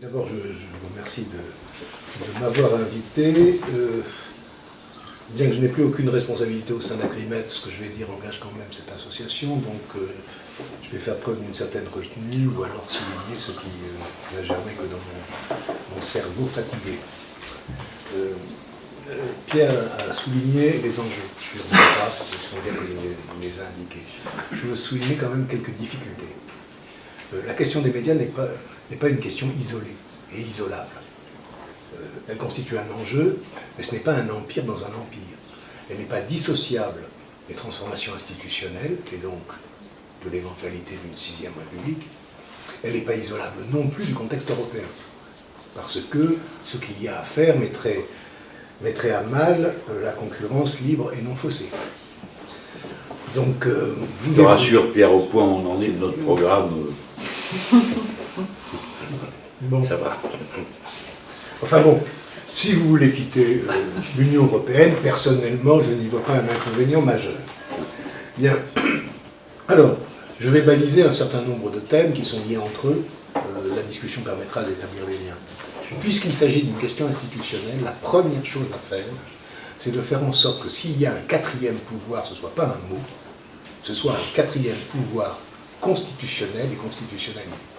D'abord, je, vous remercie de, m'avoir invité. Euh, bien que je n'ai plus aucune responsabilité au sein d'Aclimet, ce que je vais dire engage quand même cette association, donc euh, je vais faire preuve d'une certaine retenue ou alors souligner ce qui euh, n'a jamais que dans mon, cerveau fatigué. Pierre a souligné les enjeux. Je ne pas, ce bien qu'il les a indiqués. Je veux souligner quand même quelques difficultés. la question des médias n'est pas n'est pas une question isolée et isolable. Euh, elle constitue un enjeu, mais ce n'est pas un empire dans un empire. Elle n'est pas dissociable des transformations institutionnelles, et donc de l'éventualité d'une sixième république. Elle n'est pas isolable non plus du contexte européen, parce que ce qu'il y a à faire mettrait, mettrait à mal euh, la concurrence libre et non faussée. Donc, euh, je te rassure, Pierre, au point où on en est de notre programme. Bon. Ça va. Enfin bon, si vous voulez quitter euh, l'Union européenne, personnellement, je n'y vois pas un inconvénient majeur. Bien. Alors, je vais baliser un certain nombre de thèmes qui sont liés entre eux. Euh, la discussion permettra d'établir les liens. Puisqu'il s'agit d'une question institutionnelle, la première chose à faire, c'est de faire en sorte que s'il y a un quatrième pouvoir, ce ne soit pas un mot, ce soit un quatrième pouvoir constitutionnel et constitutionnalisé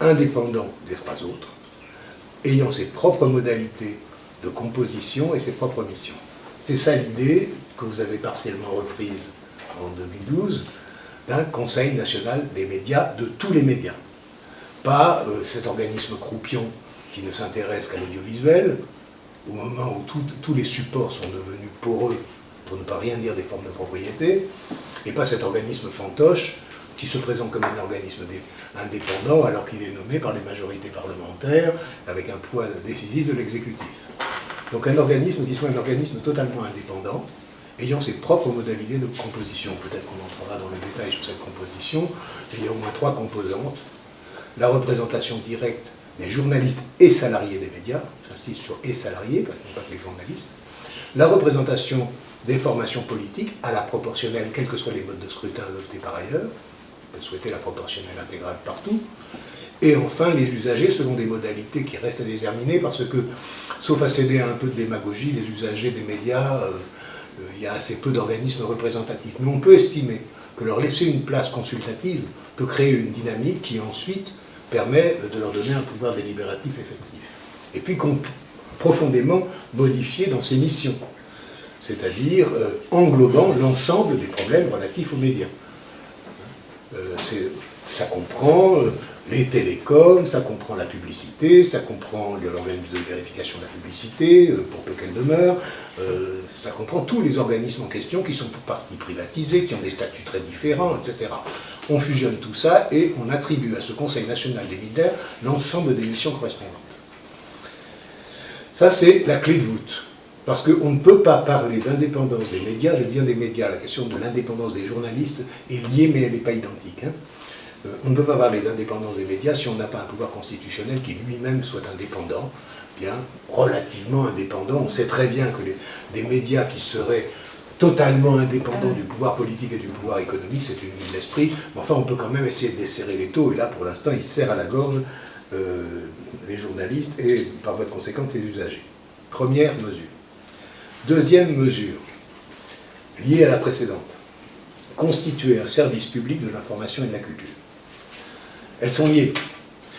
indépendant des trois autres, ayant ses propres modalités de composition et ses propres missions. C'est ça l'idée que vous avez partiellement reprise en 2012 d'un Conseil national des médias, de tous les médias. Pas euh, cet organisme croupion qui ne s'intéresse qu'à l'audiovisuel, au moment où tous les supports sont devenus poreux, pour ne pas rien dire des formes de propriété, et pas cet organisme fantoche qui se présente comme un organisme indépendant alors qu'il est nommé par les majorités parlementaires avec un poids décisif de l'exécutif. Donc un organisme qui soit un organisme totalement indépendant, ayant ses propres modalités de composition. Peut-être qu'on entrera dans les détails sur cette composition. Il y a au moins trois composantes. La représentation directe des journalistes et salariés des médias, j'insiste sur et salariés, parce qu'il n'y a pas que les journalistes. La représentation des formations politiques à la proportionnelle, quels que soient les modes de scrutin adoptés par ailleurs souhaiter la proportionnelle intégrale partout. Et enfin, les usagers selon des modalités qui restent à déterminer, parce que, sauf à céder à un peu de démagogie, les usagers des médias, euh, euh, il y a assez peu d'organismes représentatifs. Mais on peut estimer que leur laisser une place consultative peut créer une dynamique qui ensuite permet de leur donner un pouvoir délibératif effectif. Et puis profondément modifié dans ses missions, c'est-à-dire euh, englobant l'ensemble des problèmes relatifs aux médias. Euh, ça comprend euh, les télécoms, ça comprend la publicité, ça comprend l'organisme de vérification de la publicité, euh, pour peu qu'elle demeure, ça comprend tous les organismes en question qui sont pour partie privatisés, qui ont des statuts très différents, etc. On fusionne tout ça et on attribue à ce Conseil national des leaders l'ensemble des missions correspondantes. Ça, c'est la clé de voûte. Parce qu'on ne peut pas parler d'indépendance des médias, je viens des médias, la question de l'indépendance des journalistes est liée, mais elle n'est pas identique. Hein. Euh, on ne peut pas parler d'indépendance des médias si on n'a pas un pouvoir constitutionnel qui lui-même soit indépendant, bien relativement indépendant. On sait très bien que des médias qui seraient totalement indépendants du pouvoir politique et du pouvoir économique, c'est une vue d'esprit, mais enfin on peut quand même essayer de desserrer les taux, et là pour l'instant il serre à la gorge euh, les journalistes et par voie de conséquence les usagers. Première mesure. Deuxième mesure, liée à la précédente, constituer un service public de l'information et de la culture. Elles sont liées.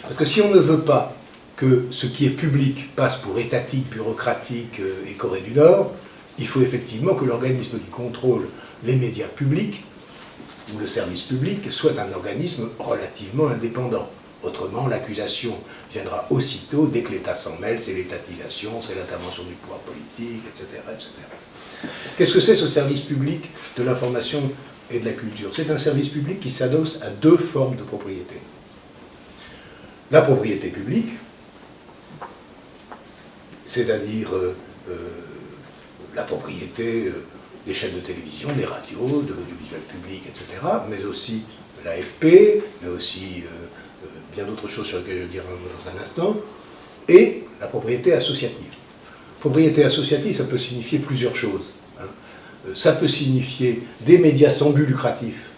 Parce que si on ne veut pas que ce qui est public passe pour étatique, bureaucratique euh, et Corée du Nord, il faut effectivement que l'organisme qui contrôle les médias publics, ou le service public, soit un organisme relativement indépendant. Autrement, l'accusation viendra aussitôt, dès que l'État s'en mêle, c'est l'étatisation, c'est l'intervention du pouvoir politique, etc. etc. Qu'est-ce que c'est ce service public de l'information et de la culture? C'est un service public qui s'adosse à deux formes de propriété. La propriété publique, c'est-à-dire euh, euh, la propriété euh, des chaînes de télévision, des radios, de l'audiovisuel public, etc., mais aussi l'AFP, mais aussi bien d'autres choses sur lesquelles je dirai dans un instant, et la propriété associative. Propriété associative, ça peut signifier plusieurs choses. Hein. Euh, ça peut signifier des médias sans but lucratif,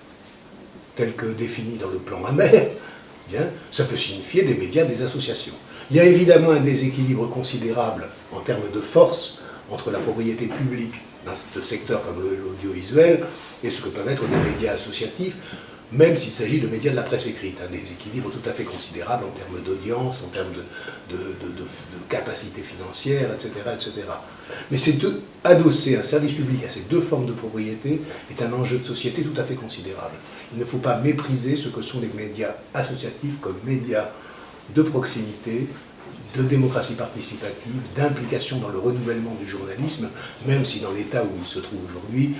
tels que définis dans le plan amer, bien, ça peut signifier des médias, des associations. Il y a évidemment un déséquilibre considérable en termes de force entre la propriété publique dans ce secteur comme l'audiovisuel et ce que peuvent être des médias associatifs, même s'il s'agit de médias de la presse écrite, un déséquilibre tout à fait considérable en termes d'audience, en termes de, capacité financière, etc. etc. Mais c'est adosser un service public à ces deux formes de propriété est un enjeu de société tout à fait considérable. Il ne faut pas mépriser ce que sont les médias associatifs comme médias de proximité, de démocratie participative, d'implication dans le renouvellement du journalisme, même si dans l'état où il se trouve aujourd'hui,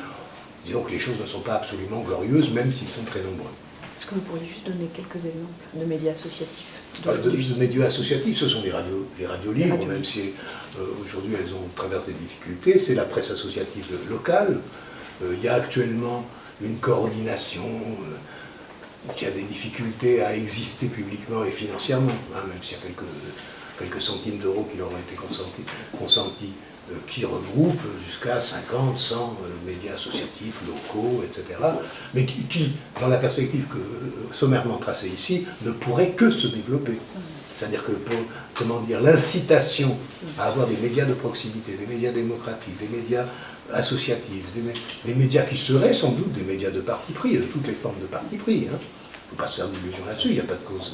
disons que les choses ne sont pas absolument glorieuses, même s'ils sont très nombreux. Est-ce que vous pourriez juste donner quelques exemples de médias associatifs ah, de, médias associatifs, ce sont les radios, les radios libres, même si euh, aujourd'hui elles ont traversé des difficultés. C'est la presse associative locale. Euh, il y a actuellement une coordination euh, qui a des difficultés à exister publiquement et financièrement, hein, même s'il y a quelques, quelques centimes d'euros qui leur ont été consentis, euh, qui regroupe jusqu'à 50, 100 euh, médias associatifs, locaux, etc., mais qui, dans la perspective que euh, sommairement tracée ici, ne pourrait que se développer. C'est-à-dire que, pour, comment dire, l'incitation à avoir des médias de proximité, des médias démocratiques, des médias associatifs, des, médias qui seraient sans doute des médias de parti pris, de toutes les formes de parti pris. Hein. Ne faut pas se faire d'illusions là-dessus, il n'y a pas de, cause,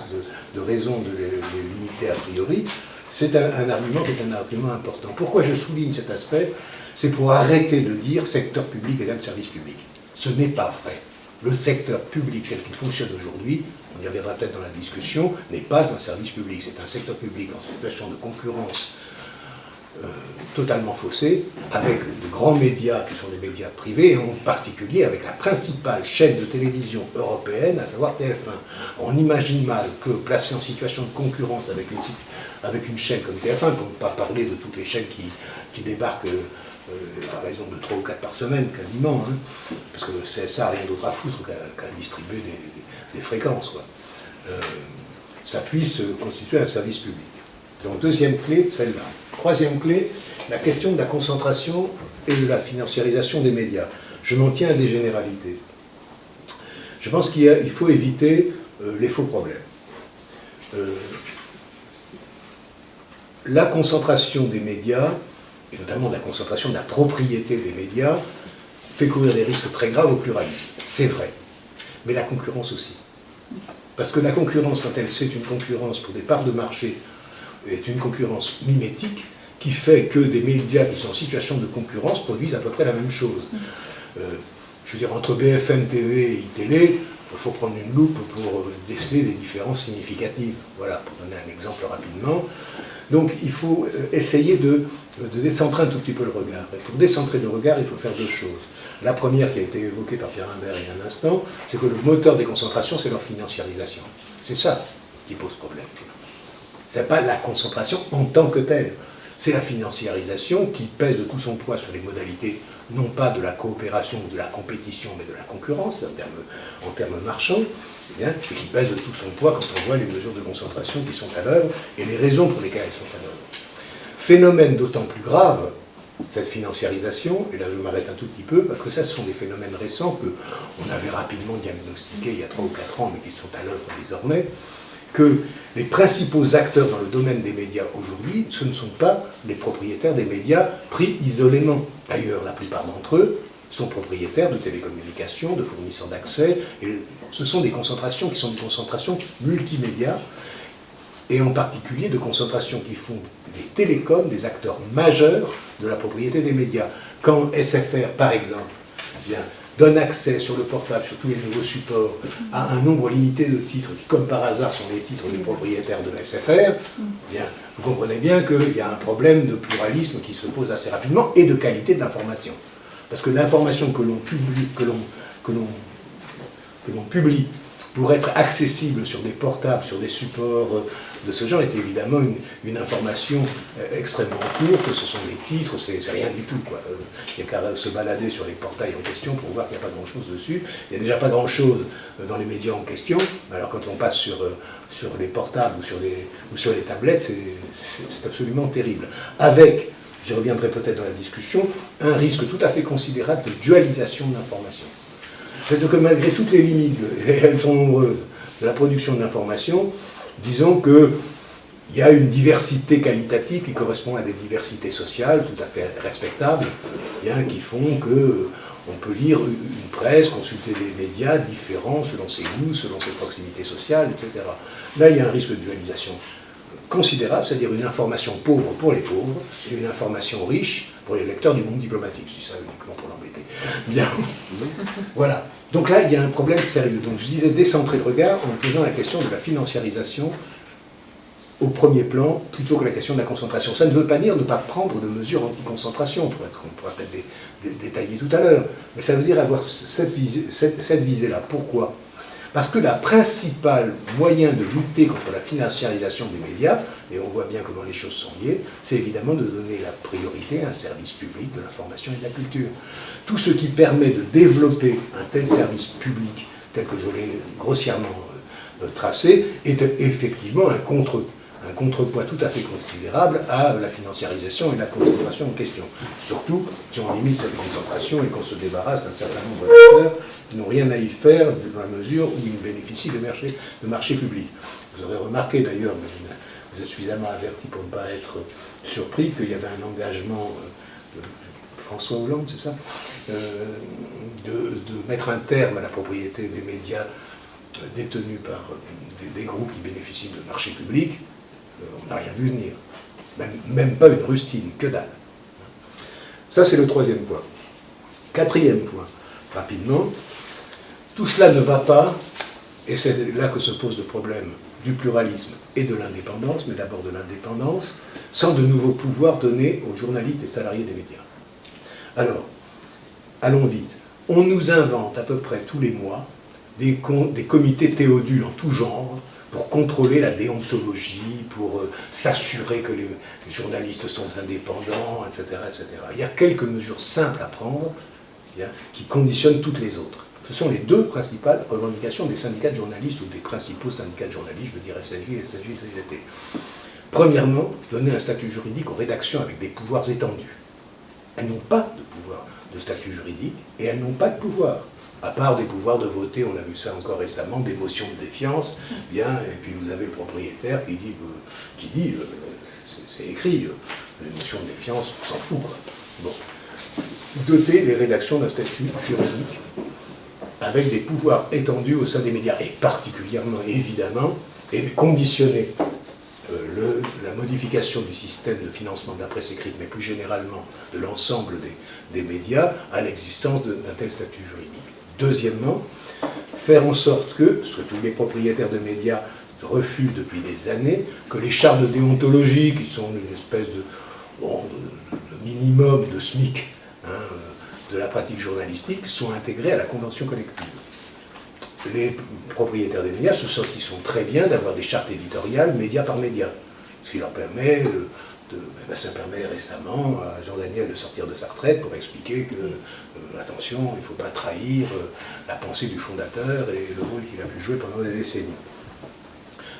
de, raison de les limiter a priori, c'est un, argument qui est un argument important. Pourquoi je souligne cet aspect? C'est pour arrêter de dire secteur public égale service public. Ce n'est pas vrai. Le secteur public tel qu'il fonctionne aujourd'hui, on y reviendra peut-être dans la discussion, n'est pas un service public. C'est un secteur public en situation de concurrence euh, totalement faussé, avec de grands médias qui sont des médias privés, en particulier avec la principale chaîne de télévision européenne, à savoir TF1. On imagine mal que placé en situation de concurrence avec une, avec une chaîne comme TF1, pour ne pas parler de toutes les chaînes qui, débarquent euh, à raison de 3 ou 4 par semaine, quasiment, hein, parce que le CSA n'a rien d'autre à foutre qu'à distribuer des, fréquences, euh, ça puisse constituer un service public. Donc deuxième clé, celle-là. Troisième clé, la question de la concentration et de la financiarisation des médias. Je m'en tiens à des généralités. Je pense qu'il faut éviter euh, les faux problèmes. Euh, la concentration des médias, et notamment la concentration de la propriété des médias, fait courir des risques très graves au pluralisme. C'est vrai. Mais la concurrence aussi. Parce que la concurrence, quand elle c'est une concurrence pour des parts de marché est une concurrence mimétique qui fait que des médias qui sont en situation de concurrence produisent à peu près la même chose. Euh, je veux dire, entre BFM TV et iTélé, il faut prendre une loupe pour déceler des différences significatives. Voilà, pour donner un exemple rapidement. Donc il faut euh, essayer de, de, décentrer un tout petit peu le regard. Et pour décentrer le regard, il faut faire deux choses. La première qui a été évoquée par Pierre Imbert il y a un instant, c'est que le moteur des concentrations, c'est leur financiarisation. C'est ça qui pose problème. Ce n'est pas la concentration en tant que telle. C'est la financiarisation qui pèse tout son poids sur les modalités, non pas de la coopération ou de la compétition, mais de la concurrence, en termes, marchands, eh et qui pèse tout son poids quand on voit les mesures de concentration qui sont à l'œuvre et les raisons pour lesquelles elles sont à l'œuvre. Phénomène d'autant plus grave, cette financiarisation, et là je m'arrête un tout petit peu, parce que ça, ce sont des phénomènes récents qu'on avait rapidement diagnostiqués il y a 3 ou 4 ans, mais qui sont à l'œuvre désormais, que les principaux acteurs dans le domaine des médias aujourd'hui, ce ne sont pas les propriétaires des médias pris isolément. D'ailleurs, la plupart d'entre eux sont propriétaires de télécommunications, de fournisseurs d'accès, et ce sont des concentrations qui sont des concentrations multimédia, et en particulier de concentrations qui font des télécoms des acteurs majeurs de la propriété des médias. Quand SFR, par exemple, donne accès sur le portable, sur tous les nouveaux supports, à un nombre limité de titres qui, comme par hasard, sont les titres des propriétaires de SFR, eh bien, vous comprenez bien qu'il y a un problème de pluralisme qui se pose assez rapidement et de qualité de l'information. Parce que l'information que l'on publie, que l'on que l'on publie pour être accessible sur des portables, sur des supports euh, de ce genre, est évidemment une, information euh, extrêmement courte, ce sont des titres, c'est rien du tout. Quoi. Euh, il n'y a qu'à se balader sur les portails en question pour voir qu'il n'y a pas grand-chose dessus. Il n'y a déjà pas grand-chose dans les médias en question, alors quand on passe sur, sur les portables ou sur les, ou sur les tablettes, c'est absolument terrible. Avec, j'y reviendrai peut-être dans la discussion, un risque tout à fait considérable de dualisation de l'information. C'est-à-dire que malgré toutes les limites, et elles sont nombreuses, de la production de disons que il y a une diversité qualitative qui correspond à des diversités sociales tout à fait respectables, bien, qui font que on peut lire une presse, consulter des médias différents selon ses goûts, selon ses proximités sociales, etc. Là, il y a un risque de dualisation considérable, c'est-à-dire une information pauvre pour les pauvres et une information riche pour les lecteurs du monde diplomatique. Je dis ça uniquement pour l'embêter. Bien. voilà. Donc là, il y a un problème sérieux. Donc je disais décentrer le regard en posant la question de la financiarisation au premier plan plutôt que la question de la concentration. Ça ne veut pas dire ne pas prendre de mesures anti-concentration, qu'on pourra peut-être détailler tout à l'heure, mais ça veut dire avoir cette visée-là. Pourquoi? Parce que la principale moyen de lutter contre la financiarisation des médias, et on voit bien comment les choses sont liées, c'est évidemment de donner la priorité à un service public de l'information et de la culture. Tout ce qui permet de développer un tel service public, tel que je l'ai grossièrement euh, tracé, est effectivement un contre un contrepoids tout à fait considérable à la financiarisation et la concentration en question. Surtout si on limite cette concentration et qu'on se débarrasse d'un certain nombre d'acteurs n'ont rien à y faire dans la mesure où ils bénéficient de marchés, publics. Vous aurez remarqué d'ailleurs, vous êtes suffisamment averti pour ne pas être surpris, qu'il y avait un engagement euh, de François Hollande, c'est ça, euh, de, mettre un terme à la propriété des médias euh, détenus par des, groupes qui bénéficient de marchés publics, on n'a rien vu venir. Même, pas une rustine, que dalle. Ça, c'est le troisième point. Quatrième point, rapidement, tout cela ne va pas, et c'est là que se pose le problème du pluralisme et de l'indépendance, mais d'abord de l'indépendance, sans de nouveaux pouvoirs donnés aux journalistes et salariés des médias. Alors, allons vite. On nous invente à peu près tous les mois des, comités théodules en tout genre, pour contrôler la déontologie, pour euh, s'assurer que les, journalistes sont indépendants, etc., etc. Il y a quelques mesures simples à prendre qui conditionnent toutes les autres. Ce sont les deux principales revendications des syndicats de journalistes ou des principaux syndicats de journalistes, je dire SNJ, SNJ, CGT. Premièrement, donner un statut juridique aux rédactions avec des pouvoirs étendus. Elles n'ont pas de pouvoir de statut juridique et elles n'ont pas de pouvoir à part des pouvoirs de voter, on a vu ça encore récemment, des motions de défiance, bien, et puis vous avez le propriétaire qui dit, euh, euh, c'est écrit, euh, les motions de défiance, on s'en fout. Bon. Doter les rédactions d'un statut juridique avec des pouvoirs étendus au sein des médias, et particulièrement, évidemment, et conditionner le, la modification du système de financement de la presse écrite, mais plus généralement de l'ensemble des, médias, à l'existence d'un tel statut juridique. Deuxièmement, faire en sorte que, ce que tous les propriétaires de médias refusent depuis des années, que les chartes de déontologie, qui sont une espèce de, minimum de SMIC hein, de la pratique journalistique, soient intégrées à la convention collective. Les propriétaires des médias se sont très bien d'avoir des chartes éditoriales média par média, ce qui leur permet ben, ça permet récemment à Jean Daniel de sortir de sa retraite pour expliquer que, euh, attention, il ne faut pas trahir euh, la pensée du fondateur et le rôle qu'il a pu jouer pendant des décennies.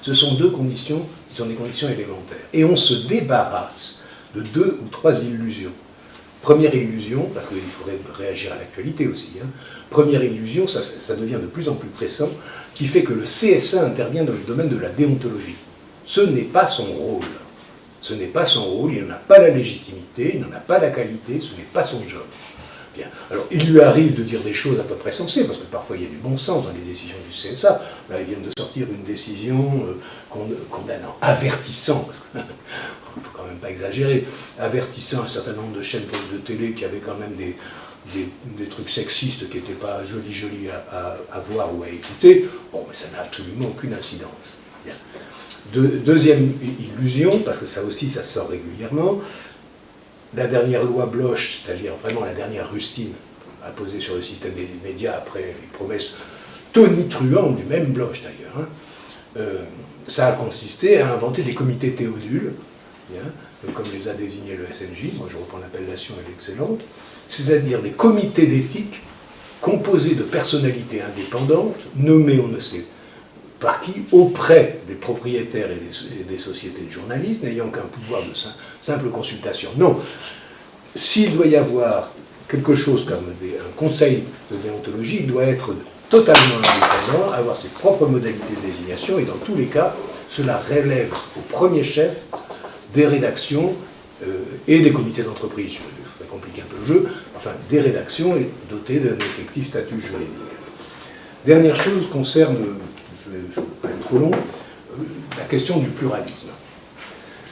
Ce sont deux conditions qui sont des conditions élémentaires. Et on se débarrasse de deux ou trois illusions. Première illusion, parce qu'il faudrait réagir à l'actualité aussi, hein. première illusion, ça, devient de plus en plus pressant, qui fait que le CSA intervient dans le domaine de la déontologie. Ce n'est pas son rôle. Ce n'est pas son rôle, il n'en a pas la légitimité, il n'en a pas la qualité, ce n'est pas son job. Bien. Alors, il lui arrive de dire des choses à peu près sensées, parce que parfois il y a du bon sens dans les décisions du CSA. Là, ils viennent de sortir une décision euh, condamnant, avertissant, il ne faut quand même pas exagérer, avertissant un certain nombre de chaînes de télé qui avaient quand même des, des, trucs sexistes qui n'étaient pas jolis jolis à, à, voir ou à écouter. Bon, mais ça n'a absolument aucune incidence. Deuxième illusion, parce que ça aussi, ça sort régulièrement, la dernière loi Bloch, c'est-à-dire vraiment la dernière rustine apposée sur le système des médias après les promesses tonitruantes du même Bloch d'ailleurs, hein, euh, ça a consisté à inventer des comités théodules, comme les a désignés le SNJ, moi je reprends l'appellation, elle est excellente, c'est-à-dire des comités d'éthique composés de personnalités indépendantes, nommées on ne sait par qui Auprès des propriétaires et des, sociétés de journalistes, n'ayant qu'un pouvoir de simple consultation. Non, s'il doit y avoir quelque chose comme un conseil de déontologie, il doit être totalement indépendant, avoir ses propres modalités de désignation, et dans tous les cas, cela relève au premier chef des rédactions euh, et des comités d'entreprise. Je vais compliquer un peu le jeu, enfin des rédactions dotées d'un effectif statut juridique. Dernière chose concerne, je vais, vais pas être trop long, euh, la question du pluralisme.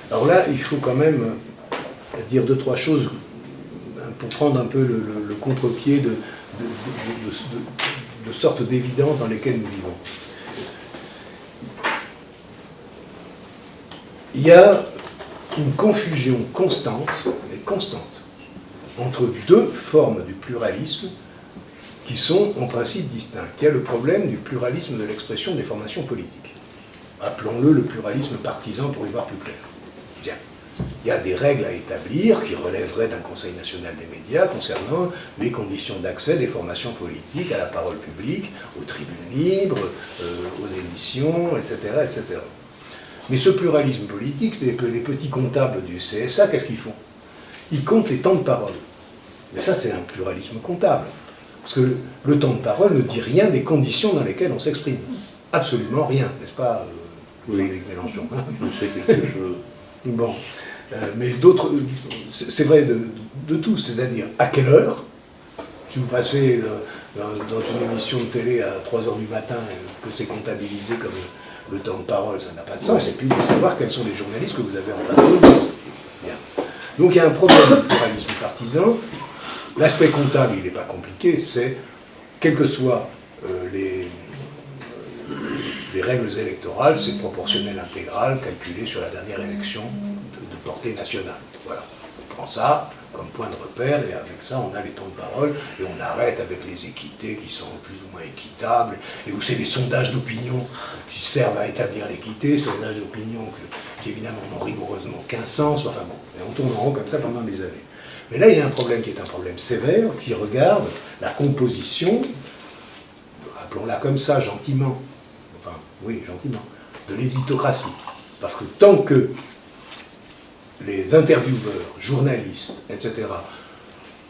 Alors là, il faut quand même dire deux, trois choses pour prendre un peu le, contre-pied de, de, sortes d'évidence dans lesquelles nous vivons. Il y a une confusion constante, et constante, entre deux formes du pluralisme qui sont en principe distincts. Il y a le problème du pluralisme de l'expression des formations politiques. Appelons-le le pluralisme partisan pour y voir plus clair. Bien. Il y a des règles à établir qui relèveraient d'un Conseil national des médias concernant les conditions d'accès des formations politiques à la parole publique, aux tribunes libres, euh, aux émissions, etc., etc. Mais ce pluralisme politique, les petits comptables du CSA, qu'est-ce qu'ils font? Ils comptent les temps de parole. Mais ça, c'est un pluralisme comptable. Parce que le temps de parole ne dit rien des conditions dans lesquelles on s'exprime. Absolument rien, n'est-ce pas, euh, Jean-Luc Mélenchon? C'est quelque chose. Bon. Euh, mais d'autres, c'est vrai de, de tout, c'est-à-dire à quelle heure, si vous passez euh, dans, une émission de télé à 3h du matin, que c'est comptabilisé comme le temps de parole, ça n'a pas de sens, et puis de savoir quels sont les journalistes que vous avez en face de vous. Donc il y a un problème de pluralisme partisan. L'aspect comptable, il n'est pas compliqué, c'est, quelles que soient euh, les, les, règles électorales, c'est proportionnel intégral calculé sur la dernière élection de, de portée nationale. Voilà. On prend ça, comme point de repère, et avec ça, on a les temps de parole, et on arrête avec les équités qui sont plus ou moins équitables, et où c'est des sondages d'opinion qui servent à établir l'équité, sondages d'opinion qui évidemment n'ont rigoureusement qu'un sens, enfin bon, et on tourne en rond comme ça pendant des années. Mais là, il y a un problème qui est un problème sévère, qui regarde la composition, appelons-la comme ça, gentiment, enfin, oui, gentiment, de l'éditocratie. Parce que tant que les intervieweurs, journalistes, etc.,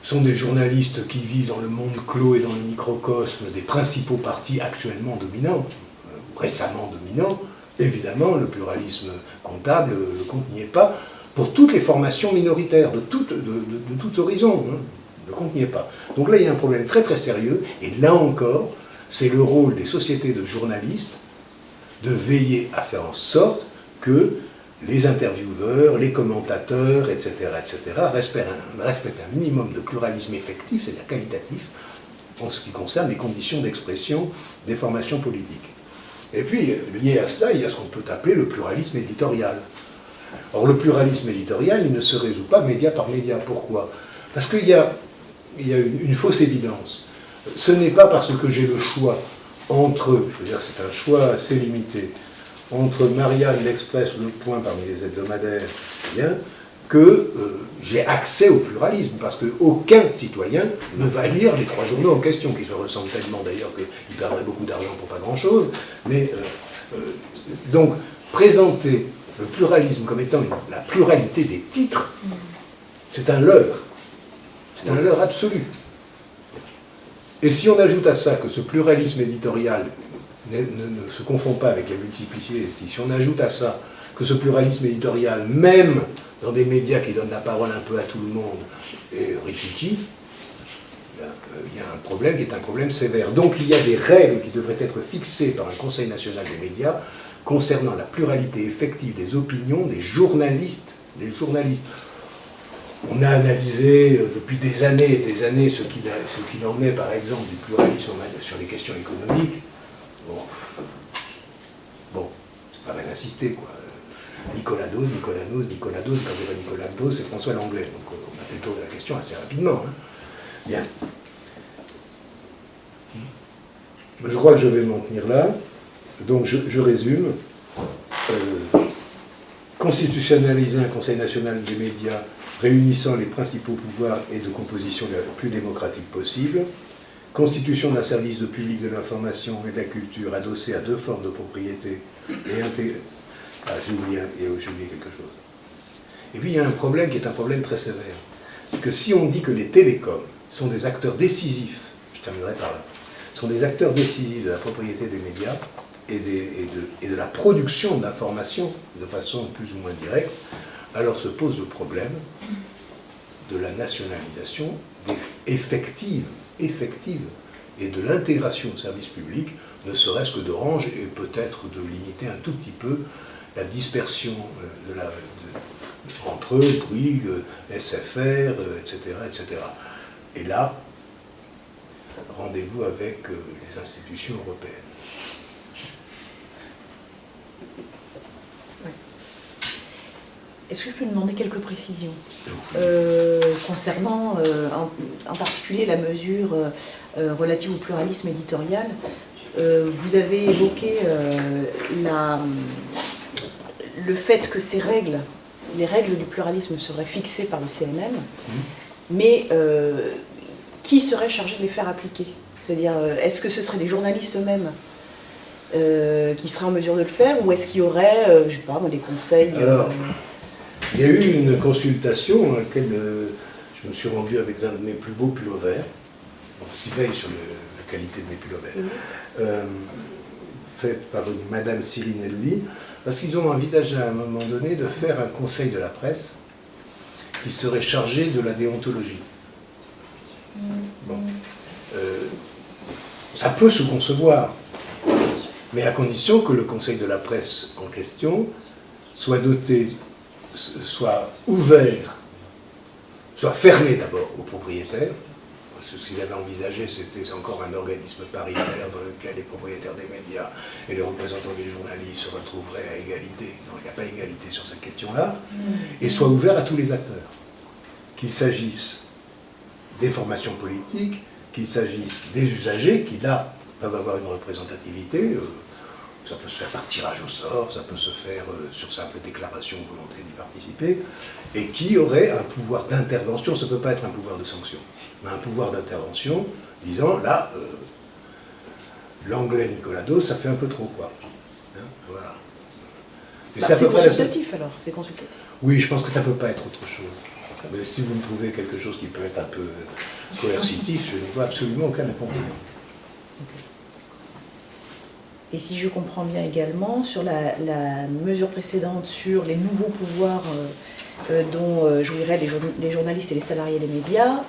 sont des journalistes qui vivent dans le monde clos et dans le microcosme des principaux partis actuellement dominants, euh, récemment dominants, évidemment, le pluralisme comptable, le compte n'y est pas, pour toutes les formations minoritaires, de, tout, horizons, hein, le compte n'y est pas. Donc là, il y a un problème très très sérieux, et là encore, c'est le rôle des sociétés de journalistes de veiller à faire en sorte que les intervieweurs, les commentateurs, etc., etc., respectent un, minimum de pluralisme effectif, c'est-à-dire qualitatif, en ce qui concerne les conditions d'expression des formations politiques. Et puis, lié à cela, il y a ce qu'on peut appeler le pluralisme éditorial. Or, le pluralisme éditorial, il ne se résout pas média par média. Pourquoi? Parce qu'il y a, il y a une, une, fausse évidence. Ce n'est pas parce que j'ai le choix entre, je veux dire, c'est un choix assez limité, entre Marianne, l'Express ou Le Point parmi les hebdomadaires, bien, que euh, j'ai accès au pluralisme, parce qu'aucun citoyen ne va lire les trois journaux en question, qui se ressemblent tellement d'ailleurs qu'il perdrait beaucoup d'argent pour pas grand-chose. Mais euh, euh, donc, présenter le pluralisme comme étant la pluralité des titres, c'est un leurre. C'est un leurre absolu. Et si on ajoute à ça que ce pluralisme éditorial ne, se confond pas avec la multiplicité Si on ajoute à ça que ce pluralisme éditorial, même dans des médias qui donnent la parole un peu à tout le monde, est rikiki, euh, il y a un problème qui est un problème sévère. Donc il y a des règles qui devraient être fixées par un Conseil national des médias concernant la pluralité effective des opinions des journalistes. Des journalistes. On a analysé euh, depuis des années et des années ce qu'il en est, par exemple, du pluralisme sur les questions économiques. Bon, bon c'est pas mal insisté, quoi. Nicolas Dose, Nicolas Dose, Nicolas Dose, quand c'est pas Nicolas Dose, c'est François Langlais. Donc on a fait le tour de la question assez rapidement. Hein. Bien. Je crois que je vais m'en tenir là. Donc je, résume. Euh, constitutionnaliser un Conseil national des médias réunissant les principaux pouvoirs et de composition la plus démocratique possible constitution d'un service de public de l'information et de la culture adossé à deux formes de propriété et intégré. Ah, j'ai oublié, quelque chose. Et puis il y a un problème qui est un problème très sévère. C'est que si on dit que les télécoms sont des acteurs décisifs, je terminerai par là, sont des acteurs décisifs de la propriété des médias et, et, de, la production d'informations de façon plus ou moins directe, alors se pose le problème de la nationalisation effective, effective et de l'intégration au service public, ne serait-ce que d'Orange et peut-être de limiter un tout petit peu la dispersion euh, entre eux, Bouygues, SFR, etc., etc. Et là, rendez-vous avec euh, les institutions européennes. Est-ce que je peux demander quelques précisions euh, concernant en, particulier la mesure relative au pluralisme éditorial Vous avez évoqué la, le fait que ces règles, les règles du pluralisme seraient fixées par le CNM, mmh. mais euh, qui serait chargé de les faire appliquer? C'est-à-dire, euh, est-ce que ce seraient les journalistes eux-mêmes euh, qui seraient en mesure de le faire, ou est-ce qu'il y aurait, je ne sais pas, des conseils Alors, il y a eu une consultation à laquelle je me suis rendu avec l'un de mes plus beaux pullovers, verts, qui veille sur la qualité de mes pullovers, verts, faite par une Madame Céline Elly, parce qu'ils ont envisagé à un moment donné de faire un conseil de la presse qui serait chargé de la déontologie. Bon. Euh, ça peut se concevoir, mais à condition que le conseil de la presse en question soit doté, soit ouvert, soit fermé d'abord aux propriétaires, ce qu'ils avaient envisagé, c'était encore un organisme paritaire dans lequel les propriétaires des médias et les représentants des journalistes se retrouveraient à égalité. Il n'y a pas égalité sur cette question-là. Et soit ouvert à tous les acteurs. Qu'il s'agisse des formations politiques, qu'il s'agisse des usagers, qui là peuvent avoir une représentativité. Euh, ça peut se faire par tirage au sort, ça peut se faire euh, sur simple déclaration de volonté d'y participer, et qui aurait un pouvoir d'intervention, ça ne peut pas être un pouvoir de sanction un pouvoir d'intervention, disant là, euh, l'anglais Nicolado, ça fait un peu trop quoi. Hein, voilà. Bah, c'est consultatif alors, c'est consultatif. Oui, je pense que ça ne peut pas être autre chose. Mais si vous me trouvez quelque chose qui peut être un peu coercitif, je ne vois absolument aucun inconvénient. Et si je comprends bien également, sur la, mesure précédente sur les nouveaux pouvoirs euh, euh, dont euh, jouiraient les, journalistes et les salariés des médias,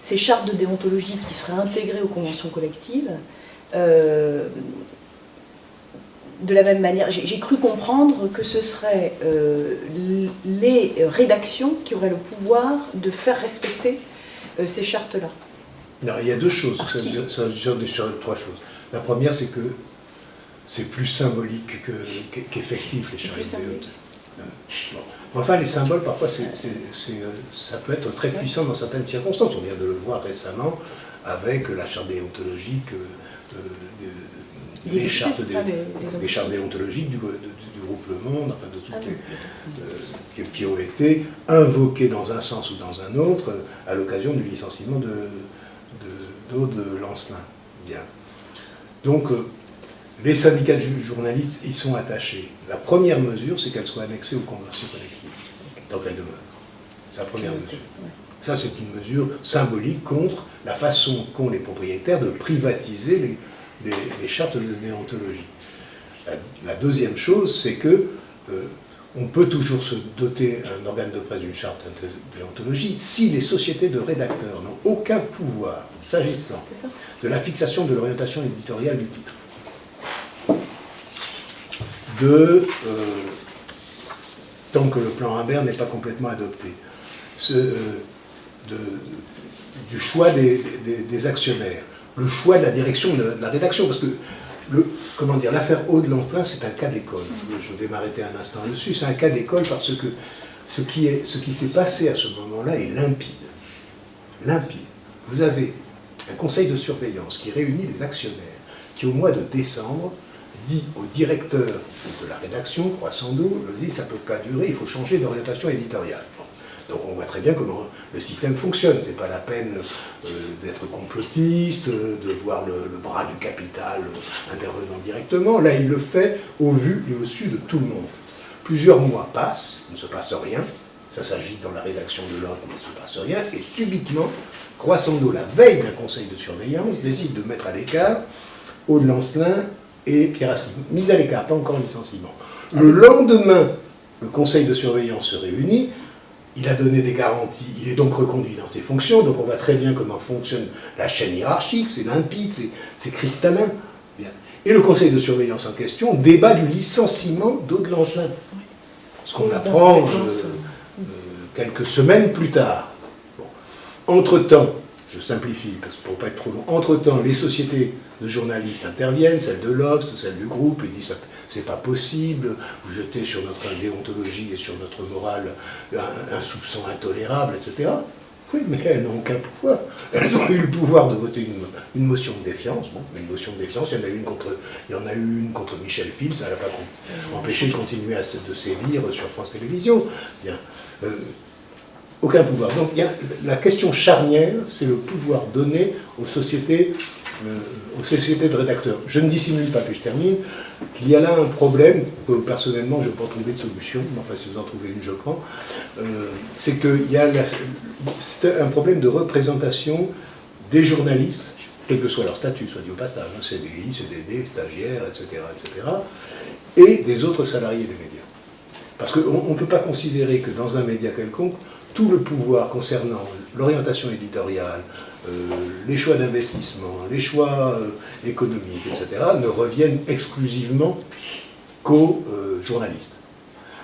ces chartes de déontologie qui seraient intégrées aux conventions collectives, de la même manière, j'ai cru comprendre que ce seraient les rédactions qui auraient le pouvoir de faire respecter ces chartes-là. Non, il y a deux choses, ça, ça, trois choses. La première, c'est que c'est plus symbolique qu'effectif, les charges bon. Enfin, les symboles, parfois, ça peut être très puissant dans certaines circonstances. On vient de le voir récemment avec la charte déontologique, euh, des, chartes, déontologiques du, groupe Le Monde, enfin de toutes ah euh, qui, ont été invoquées dans un sens ou dans un autre à l'occasion du licenciement de, de, Lancelin. Bien. Donc, euh, les syndicats de journalistes y sont attachés. La première mesure, c'est qu'elles soient annexées aux conventions collectives, tant qu'elles demeurent. C'est la première mesure. Ça, c'est une mesure symbolique contre la façon qu'ont les propriétaires de privatiser les, chartes de déontologie. La, deuxième chose, c'est que euh, on peut toujours se doter un organe de presse d'une charte de déontologie si les sociétés de rédacteurs n'ont aucun pouvoir s'agissant de la fixation de l'orientation éditoriale du titre de, euh, tant que le plan Imbert n'est pas complètement adopté, euh, du choix des, actionnaires, le choix de la direction de, la rédaction, parce que le, comment dire, l'affaire Aude Lancelin, c'est un cas d'école. Je, vais m'arrêter un instant dessus. C'est un cas d'école parce que ce qui s'est passé à ce moment-là est limpide. Limpide. Vous avez un conseil de surveillance qui réunit les actionnaires, qui au mois de décembre dit au directeur de la rédaction, Croissando, dit ça ne peut pas durer, il faut changer d'orientation éditoriale. Donc on voit très bien comment le système fonctionne. Ce n'est pas la peine euh, d'être complotiste, de voir le, bras du capital intervenant directement. Là, il le fait au vu et au su de tout le monde. Plusieurs mois passent, il ne se passe rien, ça s'agit dans la rédaction de l'ordre, il ne se passe rien, et subitement, Croissando, la veille d'un conseil de surveillance, décide de mettre à l'écart Aude Lancelin et Pierre Asselin. Mise à l'écart, pas encore licenciement. Le lendemain, le conseil de surveillance se réunit, il a donné des garanties, il est donc reconduit dans ses fonctions, donc on voit très bien comment fonctionne la chaîne hiérarchique, c'est limpide, c'est cristallin. Et le conseil de surveillance en question débat du licenciement d'Aude Lancelin. Ce qu'on apprend euh, euh, quelques semaines plus tard. Entre-temps, je simplifie parce pour ne pas être trop long, entre-temps, les sociétés de journalistes interviennent, celles de l'Obs, celles du groupe, et disent c'est pas possible, vous jetez sur notre déontologie et sur notre morale un, soupçon intolérable, etc. Oui, mais elles n'ont aucun pouvoir. Elles ont eu le pouvoir de voter une, motion de défiance. Bon, une motion de défiance, il y en a eu une contre, il y en a eu une contre Michel Field, ça n'a pas empêché de continuer à de sévir sur France Télévisions. Bien. Euh, aucun pouvoir. Donc la question charnière, c'est le pouvoir donné aux sociétés, euh, aux sociétés de rédacteurs. Je ne dissimule pas, puis je termine, qu'il y a là un problème que personnellement je n'ai pas trouvé de solution, mais enfin si vous en trouvez une, je prends. Euh, c'est qu'il y a un problème de représentation des journalistes, quel que soit leur statut, soit dit au passage, hein, CDI, CDD, stagiaires, etc., etc., et des autres salariés des médias. Parce qu'on ne peut pas considérer que dans un média quelconque, tout le pouvoir concernant l'orientation éditoriale, euh, les choix d'investissement, les choix euh, économiques, etc., ne reviennent exclusivement qu'aux euh, journalistes.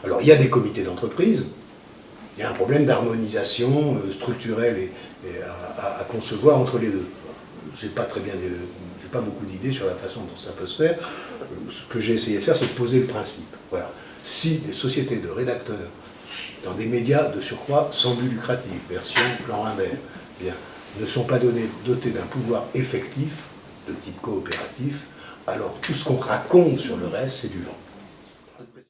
Alors il y a des comités d'entreprise, il y a un problème d'harmonisation structurelle et, à, concevoir entre les deux. J'ai pas pas beaucoup d'idées sur la façon dont ça peut se faire. Ce que j'ai essayé de faire, c'est de poser le principe. Voilà. Si des sociétés de rédacteurs dans des médias de surcroît sans but lucratif, version plan bien, ne sont pas dotés d'un pouvoir effectif de type coopératif, alors tout ce qu'on raconte sur le reste, c'est du vent.